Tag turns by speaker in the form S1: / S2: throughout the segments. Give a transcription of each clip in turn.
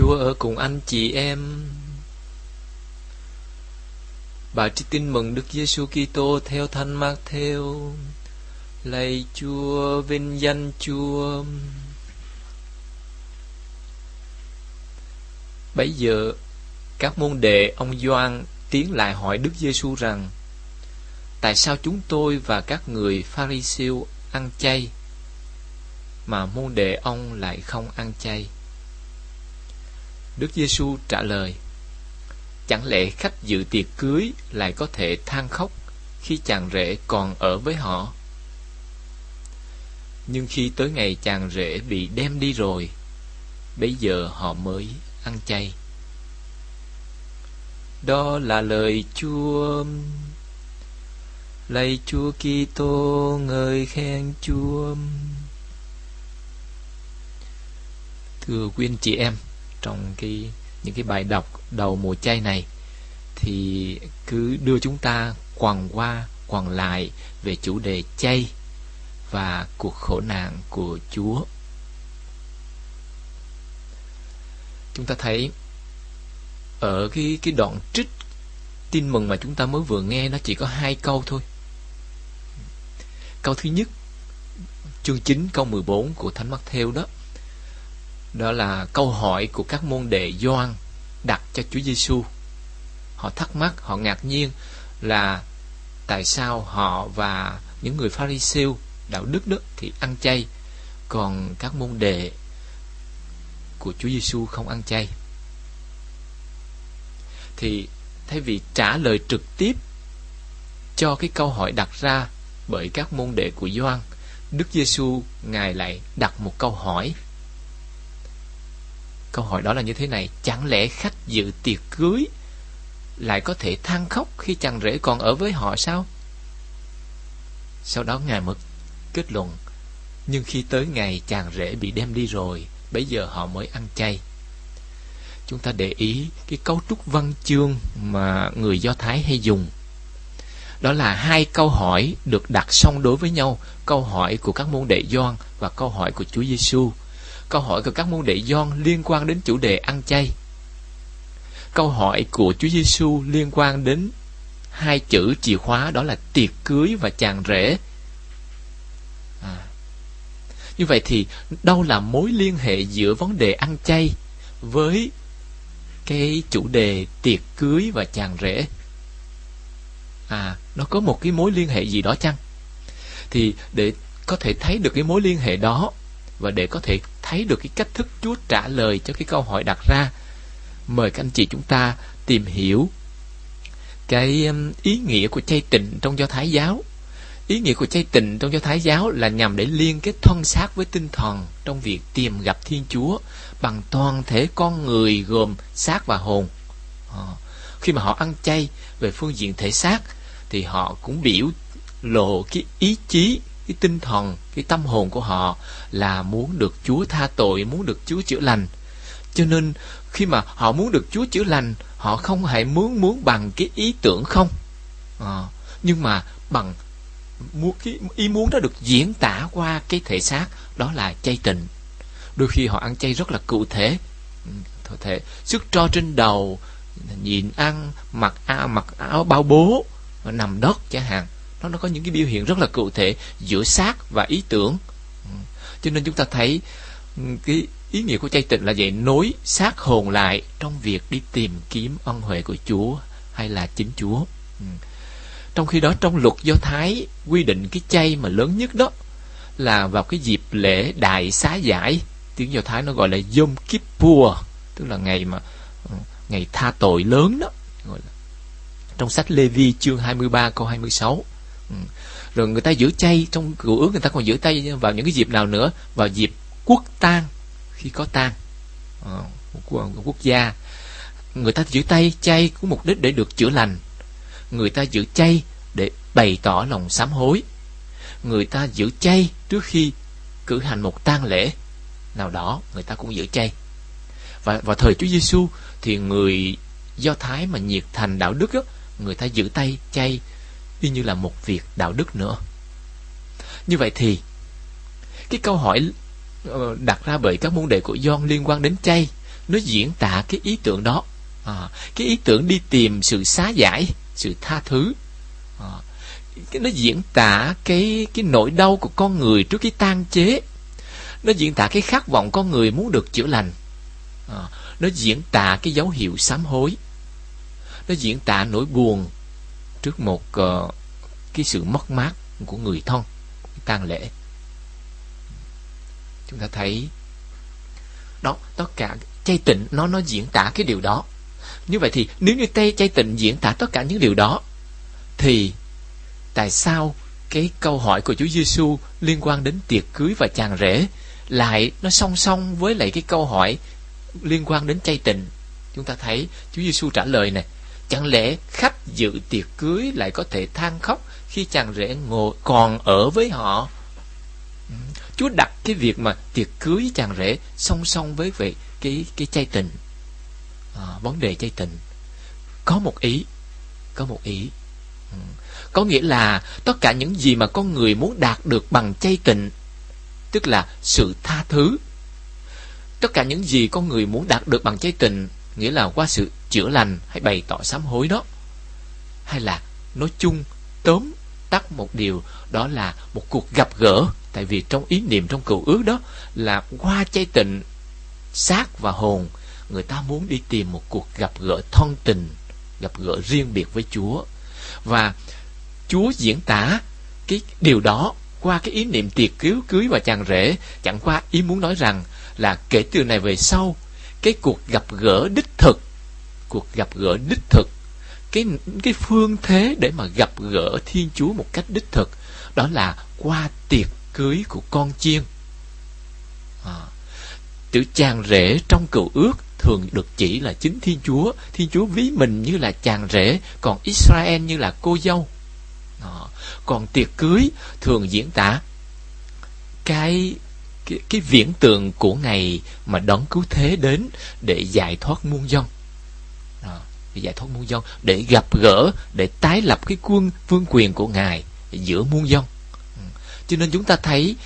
S1: Chúa ở cùng anh chị em. Bà trích tin mừng Đức Giêsu Kitô theo Thánh Mác-theo. Lạy Chúa, vinh danh Chúa. Bấy giờ, các môn đệ ông doan tiến lại hỏi Đức Giêsu rằng: Tại sao chúng tôi và các người Pharisêu ăn chay mà môn đệ ông lại không ăn chay? Đức Giêsu trả lời: Chẳng lẽ khách dự tiệc cưới lại có thể than khóc khi chàng rể còn ở với họ? Nhưng khi tới ngày chàng rể bị đem đi rồi, bây giờ họ mới ăn chay. Đó là lời Chúa. Lạy Chúa Kitô, ngợi khen Chúa. Thưa quý anh chị em, trong cái, những cái bài đọc đầu mùa chay này, thì cứ đưa chúng ta quằn qua, quằn lại về chủ đề chay và cuộc khổ nạn của Chúa. Chúng ta thấy ở cái cái đoạn trích tin mừng mà chúng ta mới vừa nghe, nó chỉ có hai câu thôi. Câu thứ nhất, chương 9 câu 14 của Thánh Matthew đó đó là câu hỏi của các môn đệ Gioan đặt cho Chúa Giêsu. Họ thắc mắc, họ ngạc nhiên là tại sao họ và những người Pharisêu đạo đức đó thì ăn chay, còn các môn đệ của Chúa Giêsu không ăn chay. Thì thay vì trả lời trực tiếp cho cái câu hỏi đặt ra bởi các môn đệ của Gioan, Đức Giêsu ngài lại đặt một câu hỏi Câu hỏi đó là như thế này, Chẳng lẽ khách dự tiệc cưới Lại có thể than khóc Khi chàng rể còn ở với họ sao? Sau đó Ngài mực kết luận, Nhưng khi tới ngày chàng rể bị đem đi rồi Bây giờ họ mới ăn chay. Chúng ta để ý Cái cấu trúc văn chương Mà người Do Thái hay dùng. Đó là hai câu hỏi được đặt song đối với nhau, câu hỏi của các môn đệ Gioan và câu hỏi của Chúa Giêsu Câu hỏi của các môn đệ Gioan liên quan đến chủ đề ăn chay. Câu hỏi của Chúa Giêsu liên quan đến hai chữ chìa khóa đó là tiệc cưới và chàng rể. À. Như vậy thì đâu là mối liên hệ giữa vấn đề ăn chay với cái chủ đề tiệc cưới và chàng rể? À, nó có một cái mối liên hệ gì đó chăng? Thì để có thể thấy được cái mối liên hệ đó và để có thể thấy được cái cách thức Chúa trả lời cho cái câu hỏi đặt ra. Mời các anh chị chúng ta tìm hiểu cái um, ý nghĩa của chay tịnh trong do thái giáo. Ý nghĩa của chay tịnh trong do thái giáo là nhằm để liên kết thân xác với tinh thần trong việc tìm gặp thiên chúa bằng toàn thể con người gồm xác và hồn. Ờ, khi mà họ ăn chay về phương diện thể xác thì họ cũng biểu lộ cái ý chí cái tinh thần cái tâm hồn của họ là muốn được Chúa tha tội muốn được Chúa chữa lành. Cho nên khi mà họ muốn được Chúa chữa lành họ không hề muốn muốn bằng cái ý tưởng không? À, nhưng mà bằng muốn cái ý muốn đó được diễn tả qua cái thể xác đó là chay tịnh đôi khi họ ăn chay rất là cụ thể. Ừ, cụ thể. Sức cho trên đầu nhìn ăn mặc áo mặc áo bao bố nằm đất chẳng hạn nó nó có những cái biểu hiện rất là cụ thể giữa xác và ý tưởng. Ừ. Cho nên chúng ta thấy ừ, cái ý nghĩa của chay tịnh là vậy, nối xác hồn lại trong việc đi tìm kiếm ân huệ của Chúa hay là chính Chúa. Ừ. Trong khi đó, trong luật do Thái, quy định cái chay mà lớn nhất đó là vào cái dịp lễ đại xá giải. Tiếng do Thái nó gọi là Yom Kippur, tức là ngày mà ngày tha tội lớn đó, gọi là. Trong sách Lê Vi chương 23 câu 26 Ừ. Ừ. rồi người ta giữ chay trong cựu ước người ta còn giữ tay vào những cái dịp nào nữa? Vào dịp quốc tang khi có tang. Ờ, của một quốc gia. Người ta giữ tay chay có mục đích để được chữa lành. Người ta giữ chay để bày tỏ lòng sám hối. Người ta giữ chay trước khi cử hành một tang lễ nào đó người ta cũng giữ chay. Và vào thời Chúa Giêsu thì người Do Thái mà nhiệt thành đạo đức đó, người ta giữ tay chay y như là một việc đạo đức nữa. Như vậy thì cái câu hỏi ờ, đặt ra bởi các môn đệ của John liên quan đến chay nó diễn tả cái ý tưởng đó. À, cái ý tưởng đi tìm sự xá giải sự tha thứ. À, cái nó diễn tả cái cái nỗi đau của con người trước cái tan chế. Nó diễn tả cái khát vọng con người muốn được chữa lành. À, nó diễn tả cái dấu hiệu sám hối. Nó diễn tả nỗi buồn trước một uh, cái sự mất mát của người thân tang lễ. Chúng ta thấy đó tất cả chay tịnh nó nó diễn tả cái điều đó. Như vậy thì nếu như tay chay tịnh diễn tả tất cả những điều đó thì tại sao cái câu hỏi của Chúa Giêsu liên quan đến tiệc cưới và chàng rể lại nó song song với lại cái câu hỏi liên quan đến chay tịnh? Chúng ta thấy Chúa Giêsu trả lời này chẳng lẽ khách dự tiệc cưới lại có thể than khóc khi chàng rể ngồi còn ở với họ. Ừ, Chúa đặt cái việc mà tiệc cưới chàng rể song song với vậy cái cái chay tình à, vấn đề chay tình có một ý có một ý ừ. có nghĩa là tất cả những gì mà con người muốn đạt được bằng chay tình tức là sự tha thứ tất cả những gì con người muốn đạt được bằng chay tình nghĩa là qua sự chữa lành hay bày tỏ sám hối đó? Hay là nói chung, tóm tắt một điều, đó là một cuộc gặp gỡ, tại vì trong ý niệm, trong cựu ước đó là qua chay tịnh, xác và hồn, người ta muốn đi tìm một cuộc gặp gỡ thân tình, gặp gỡ riêng biệt với chúa. Và chúa diễn tả cái điều đó qua cái ý niệm tiệc cứu cưới và chàng rể, chẳng qua ý muốn nói rằng là kể từ này về sau, cái cuộc gặp gỡ đích thực cuộc gặp gỡ đích thực cái cái phương thế để mà gặp gỡ Thiên Chúa một cách đích thực đó là qua tiệc cưới của con chiên. À, chữ chàng rể trong cựu ước thường được chỉ là chính Thiên Chúa. Thiên Chúa ví mình như là chàng rể, còn Israel như là cô dâu. À, còn tiệc cưới thường diễn tả cái cái, cái viễn tượng của ngày mà đón cứu thế đến để giải thoát muôn dân giải thoát muôn dân, để gặp gỡ, để tái lập cái quân, vương quyền của ngài giữa muôn dân. Ừ. Cho nên chúng ta thấy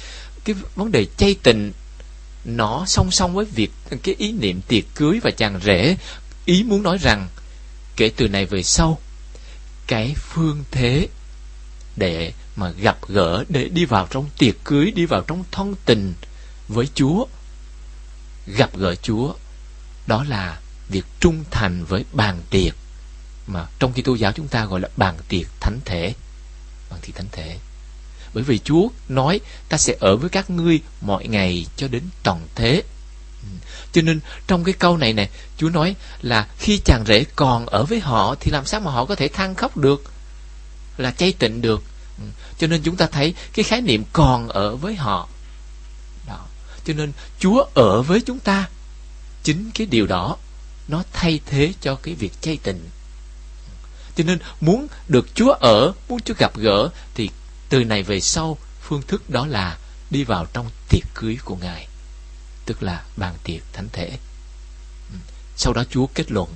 S1: cái vấn đề chay tình nó song song với việc cái ý niệm tiệc cưới và chàng rể ý muốn nói rằng kể từ này về sau, cái phương thế để mà gặp gỡ, để đi vào trong tiệc cưới, đi vào trong thân tình với Chúa, gặp gỡ Chúa, đó là việc trung thành với bàn tiệc, mà trong khi tô giáo chúng ta gọi là bàn tiệc thánh thể, bàn tiệc thánh thể. Bởi vì Chúa nói ta sẽ ở với các ngươi mọi ngày cho đến toàn thế. Ừ. Cho nên trong cái câu này nè, Chúa nói là khi chàng rể còn ở với họ thì làm sao mà họ có thể than khóc được, là chay tịnh được. Ừ. Cho nên chúng ta thấy cái khái niệm còn ở với họ. Đó. Cho nên Chúa ở với chúng ta chính cái điều đó nó thay thế cho cái việc chay tịnh cho nên muốn được Chúa ở, muốn Chúa gặp gỡ, thì từ này về sau, phương thức đó là đi vào trong tiệc cưới của Ngài, tức là bàn tiệc thánh thể. Ừ. Sau đó Chúa kết luận,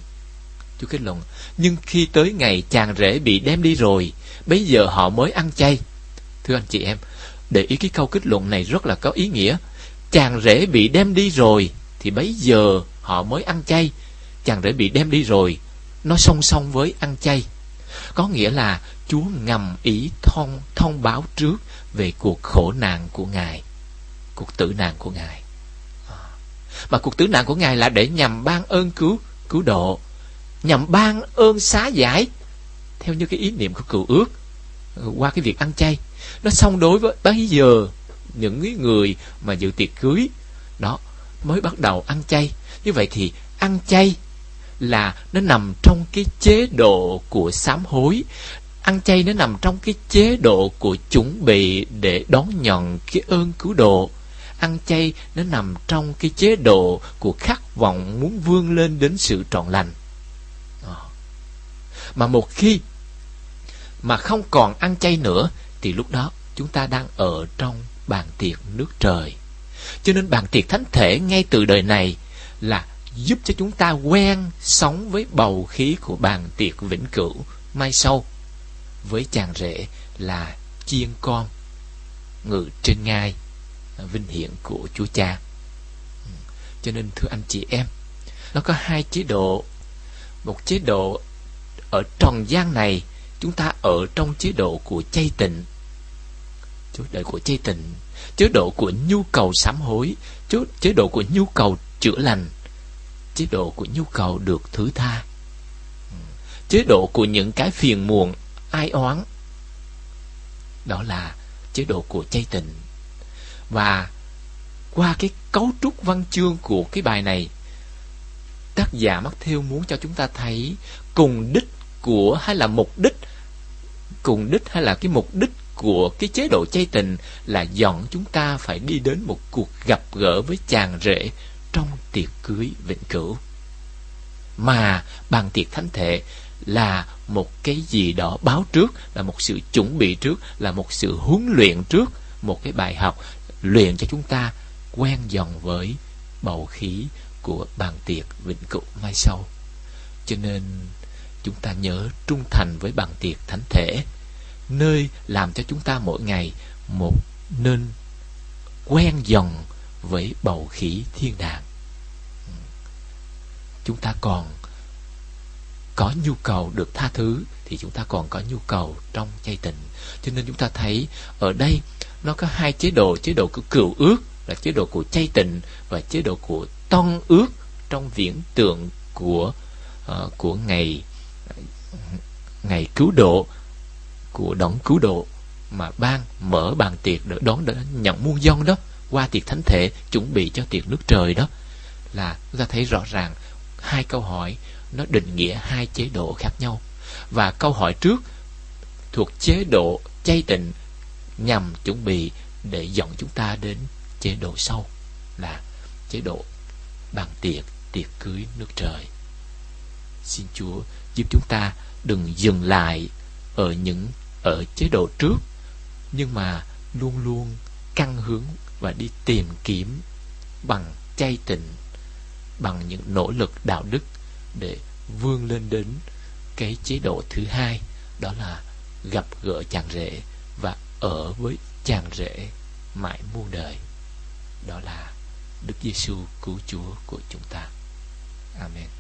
S1: Chúa kết luận, nhưng khi tới ngày chàng rể bị đem đi rồi bây giờ họ mới ăn chay. Thưa anh chị em, để ý cái câu kết luận này rất là có ý nghĩa. Chàng rể bị đem đi rồi, thì bây giờ họ mới ăn chay chàng rể bị đem đi rồi. Nó song song với ăn chay. Có nghĩa là chúa ngầm ý thông thông báo trước về cuộc khổ nạn của ngài. Cuộc tử nạn của ngài. À. Mà cuộc tử nạn của ngài là để nhằm ban ơn cứu cứu độ. Nhằm ban ơn xá giải. Theo như cái ý niệm của cựu ước, qua cái việc ăn chay, nó song đối với bây giờ, những người mà dự tiệc cưới, đó, mới bắt đầu ăn chay. Như vậy thì ăn chay là nó nằm trong cái chế độ của sám hối. Ăn chay nó nằm trong cái chế độ của chuẩn bị để đón nhận cái ơn cứu độ. Ăn chay nó nằm trong cái chế độ của khát vọng muốn vươn lên đến sự trọn lành. Ờ. Mà một khi mà không còn ăn chay nữa, thì lúc đó chúng ta đang ở trong bàn tiệc nước trời. Cho nên bàn tiệc thánh thể ngay từ đời này là giúp cho chúng ta quen sống với bầu khí của bàn tiệc vĩnh cửu. Mai sau với chàng rể là chiên con ngự trên ngai vinh hiển của Chúa Cha. Ừ, cho nên thưa anh chị em, nó có hai chế độ. Một chế độ ở tròn gian này chúng ta ở trong chế độ của chay tịnh. Chế độ của chay tịnh. Chế độ của nhu cầu sám hối chế độ của nhu cầu chữa lành chế độ của nhu cầu được thứ tha. Chế độ của những cái phiền muộn, ai oán. Đó là chế độ của chay tịnh và qua cái cấu trúc văn chương của cái bài này, tác giả mắc theo muốn cho chúng ta thấy cùng đích của hay là mục đích, cùng đích hay là cái mục đích của cái chế độ chay tình là dọn chúng ta phải đi đến một cuộc gặp gỡ với chàng rể trong tiệc cưới vĩnh cửu. Mà bàn tiệc thánh thể là một cái gì đó báo trước, là một sự chuẩn bị trước, là một sự huấn luyện trước, một cái bài học luyện cho chúng ta quen dần với bầu khí của bàn tiệc vĩnh cửu mai sau. Cho nên chúng ta nhớ trung thành với bàn tiệc thánh thể, nơi làm cho chúng ta mỗi ngày một nên quen dần với bầu khí thiên đàng. Chúng ta còn có nhu cầu được tha thứ thì chúng ta còn có nhu cầu trong chay tịnh cho nên chúng ta thấy ở đây nó có hai chế độ chế độ của cựu ước là chế độ của chay tịnh và chế độ của ton ước trong viễn tượng của uh, của ngày ngày cứu độ của đấng cứu độ mà ban mở bàn tiệc để đón để nhận muôn dân đó qua tiệc thánh thể, chuẩn bị cho tiệc nước trời đó, là chúng ta thấy rõ ràng hai câu hỏi nó định nghĩa hai chế độ khác nhau. Và câu hỏi trước thuộc chế độ chay tịnh nhằm chuẩn bị để dẫn chúng ta đến chế độ sau, là chế độ bàn tiệc tiệc cưới nước trời. Xin chúa giúp chúng ta đừng dừng lại ở những, ở chế độ trước, nhưng mà luôn luôn căn hướng và đi tìm kiếm bằng chay tịnh, bằng những nỗ lực đạo đức để vươn lên đến cái chế độ thứ hai, đó là gặp gỡ chàng rể và ở với chàng rể mãi muôn đời đó là Đức Giêsu cứu Chúa của chúng ta. Amen.